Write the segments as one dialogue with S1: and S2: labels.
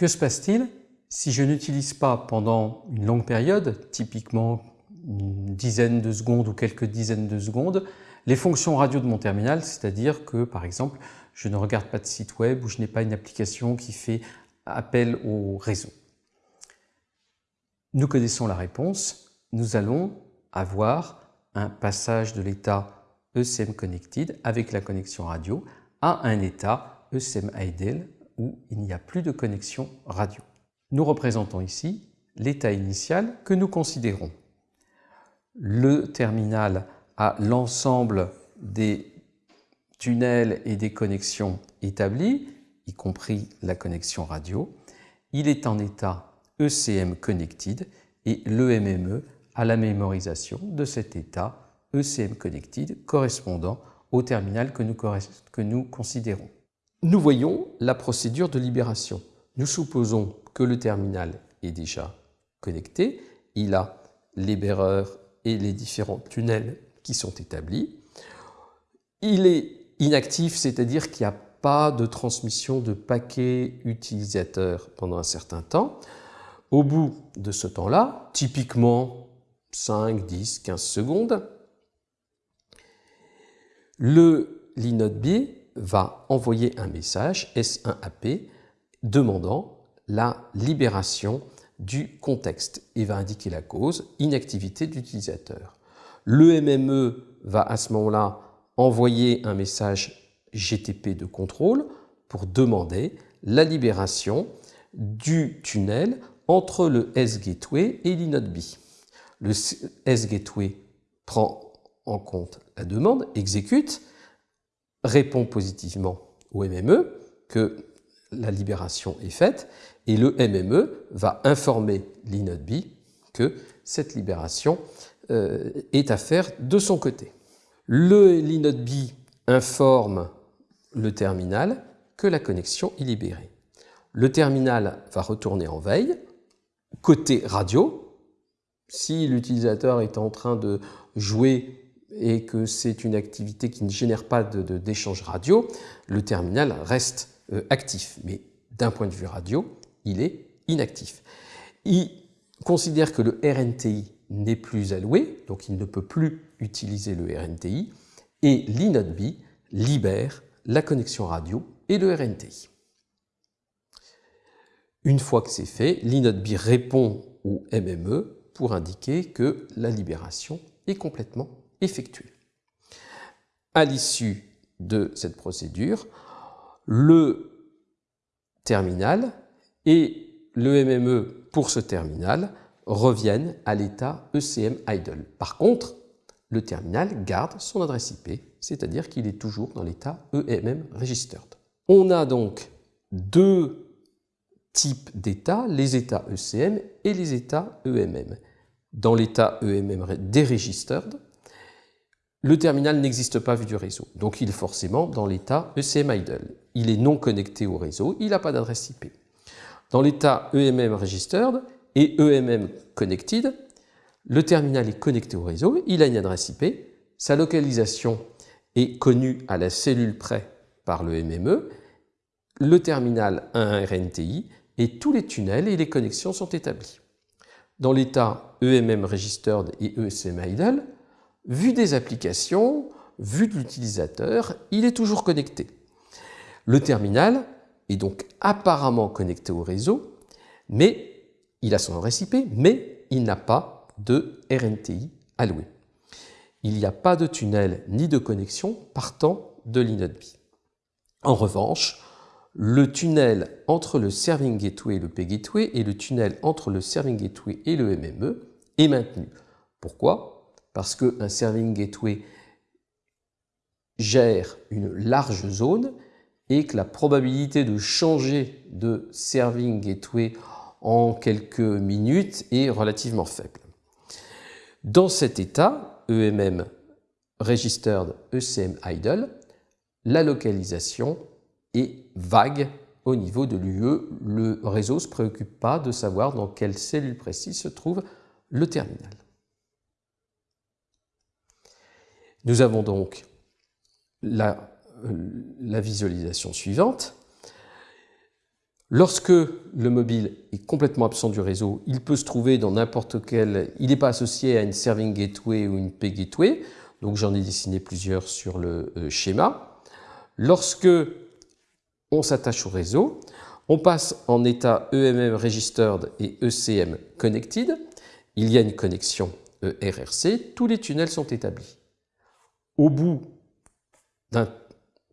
S1: Que se passe-t-il si je n'utilise pas pendant une longue période, typiquement une dizaine de secondes ou quelques dizaines de secondes, les fonctions radio de mon terminal, c'est-à-dire que par exemple je ne regarde pas de site web ou je n'ai pas une application qui fait appel au réseau? Nous connaissons la réponse, nous allons avoir un passage de l'état ECM Connected avec la connexion radio à un état ECM Idle il n'y a plus de connexion radio. Nous représentons ici l'état initial que nous considérons. Le terminal a l'ensemble des tunnels et des connexions établies, y compris la connexion radio. Il est en état ECM Connected et l'EMME a la mémorisation de cet état ECM Connected correspondant au terminal que nous considérons. Nous voyons la procédure de libération. Nous supposons que le terminal est déjà connecté, il a les bearers et les différents tunnels qui sont établis. Il est inactif, c'est-à-dire qu'il n'y a pas de transmission de paquets utilisateurs pendant un certain temps. Au bout de ce temps-là, typiquement 5, 10, 15 secondes, le l'inode B va envoyer un message S1AP demandant la libération du contexte et va indiquer la cause, inactivité d'utilisateur. Le MME va à ce moment-là envoyer un message GTP de contrôle pour demander la libération du tunnel entre le S-Gateway et l'inode. Le S-Gateway prend en compte la demande, exécute, répond positivement au MME que la libération est faite et le MME va informer l'inode B que cette libération euh, est à faire de son côté. Le l'inode B informe le terminal que la connexion est libérée. Le terminal va retourner en veille. Côté radio, si l'utilisateur est en train de jouer et que c'est une activité qui ne génère pas d'échange radio, le terminal reste euh, actif. Mais d'un point de vue radio, il est inactif. Il considère que le RNTI n'est plus alloué, donc il ne peut plus utiliser le RNTI, et l'inode B libère la connexion radio et le RNTI. Une fois que c'est fait, l'inode B répond au MME pour indiquer que la libération est complètement effectuée. À l'issue de cette procédure, le terminal et le MME pour ce terminal reviennent à l'état ECM idle. Par contre, le terminal garde son adresse IP, c'est-à-dire qu'il est toujours dans l'état EMM registered. On a donc deux types d'états, les états ECM et les états EMM. Dans l'état EMM deregistered, le terminal n'existe pas vu du réseau, donc il est forcément dans l'état ECM idle. Il est non connecté au réseau, il n'a pas d'adresse IP. Dans l'état EMM registered et EMM connected, le terminal est connecté au réseau, il a une adresse IP, sa localisation est connue à la cellule près par le MME, le terminal a un RNTI et tous les tunnels et les connexions sont établis. Dans l'état EMM registered et ESM idle, vu des applications, vu de l'utilisateur, il est toujours connecté. Le terminal est donc apparemment connecté au réseau, mais il a son adresse mais il n'a pas de RNTI alloué. Il n'y a pas de tunnel ni de connexion partant de l'inode. En revanche, le tunnel entre le Serving Gateway et le P-Gateway et le tunnel entre le Serving Gateway et le MME est maintenu. Pourquoi? Parce qu'un Serving Gateway gère une large zone et que la probabilité de changer de serving gateway en quelques minutes est relativement faible. Dans cet état, EMM Registered ECM Idle, la localisation est vague au niveau de l'UE. Le réseau ne se préoccupe pas de savoir dans quelle cellule précise se trouve le terminal. Nous avons donc la la visualisation suivante. Lorsque le mobile est complètement absent du réseau, il peut se trouver dans n'importe quel... Il n'est pas associé à une Serving Gateway ou une Pay Gateway, donc j'en ai dessiné plusieurs sur le euh, schéma. Lorsque on s'attache au réseau, on passe en état EMM Registered et ECM Connected. Il y a une connexion ERRC, tous les tunnels sont établis. Au bout d'un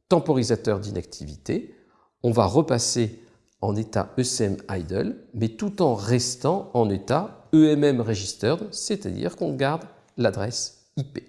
S1: temporisateur d'inactivité, on va repasser en état ECM idle, mais tout en restant en état EMM registered, c'est-à-dire qu'on garde l'adresse IP.